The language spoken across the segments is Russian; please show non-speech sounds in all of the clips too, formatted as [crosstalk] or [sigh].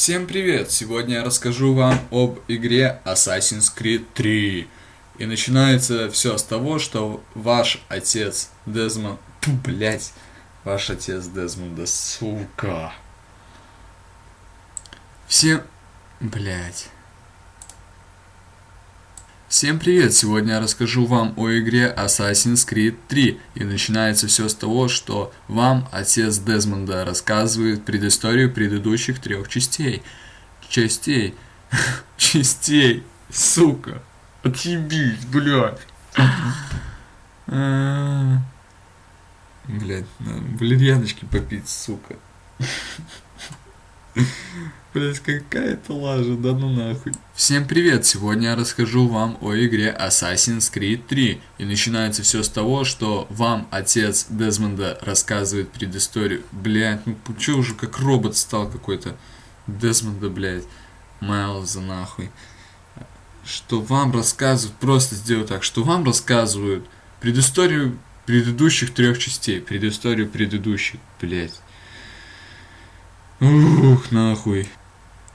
Всем привет! Сегодня я расскажу вам об игре Assassin's Creed 3. И начинается все с того, что ваш отец Дезмонд... Блять, ваш отец Дезмонда, сука. Всем... Блять. Всем привет! Сегодня я расскажу вам о игре Assassin's Creed 3. И начинается все с того, что вам отец Дезмонда рассказывает предысторию предыдущих трех частей. Частей. [laughs] Частей. Сука. Отъебись, блядь. Блядь, валерьяночки попить, сука. [laughs] [laughs] Блять, какая-то лажа, да ну нахуй. Всем привет, сегодня я расскажу вам о игре Assassin's Creed 3. И начинается все с того, что вам отец Дезмонда рассказывает предысторию. Блять, ну че уже как робот стал какой-то. Дезмонда, блять, Майлза нахуй. Что вам рассказывают, просто сделаю так, что вам рассказывают предысторию предыдущих трех частей. Предысторию предыдущих, блять. Ух, нахуй.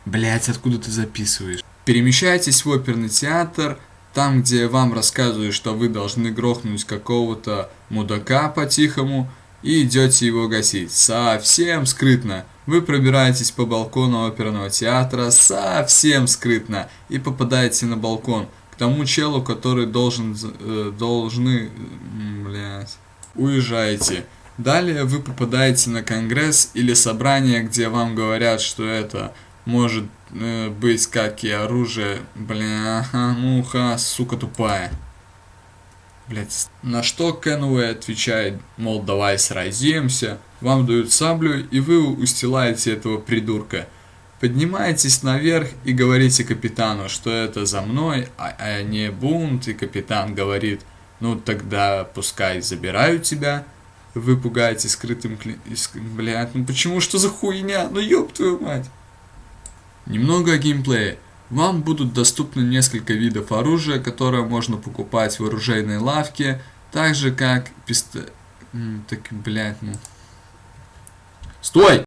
Блять, откуда ты записываешь? Перемещайтесь в оперный театр, там, где вам рассказывают, что вы должны грохнуть какого-то мудака по-тихому, и идете его гасить. Совсем скрытно. Вы пробираетесь по балкону оперного театра совсем скрытно и попадаете на балкон к тому челу, который должен, э, должны, блядь, уезжаете. Далее вы попадаете на конгресс или собрание, где вам говорят, что это может э, быть как и оружие. Бля, муха, сука тупая. Блять. На что Кенуэй отвечает, мол, давай сразимся. Вам дают саблю, и вы устилаете этого придурка. Поднимаетесь наверх и говорите капитану, что это за мной, а, а не бунт, и капитан говорит, ну тогда пускай забирают тебя. Вы пугаете скрытым кли... Блядь, ну почему, что за хуйня? Ну ёб твою мать. Немного о геймплее. Вам будут доступны несколько видов оружия, которое можно покупать в оружейной лавке, так же как пистолет... Так, блядь, ну... Стой!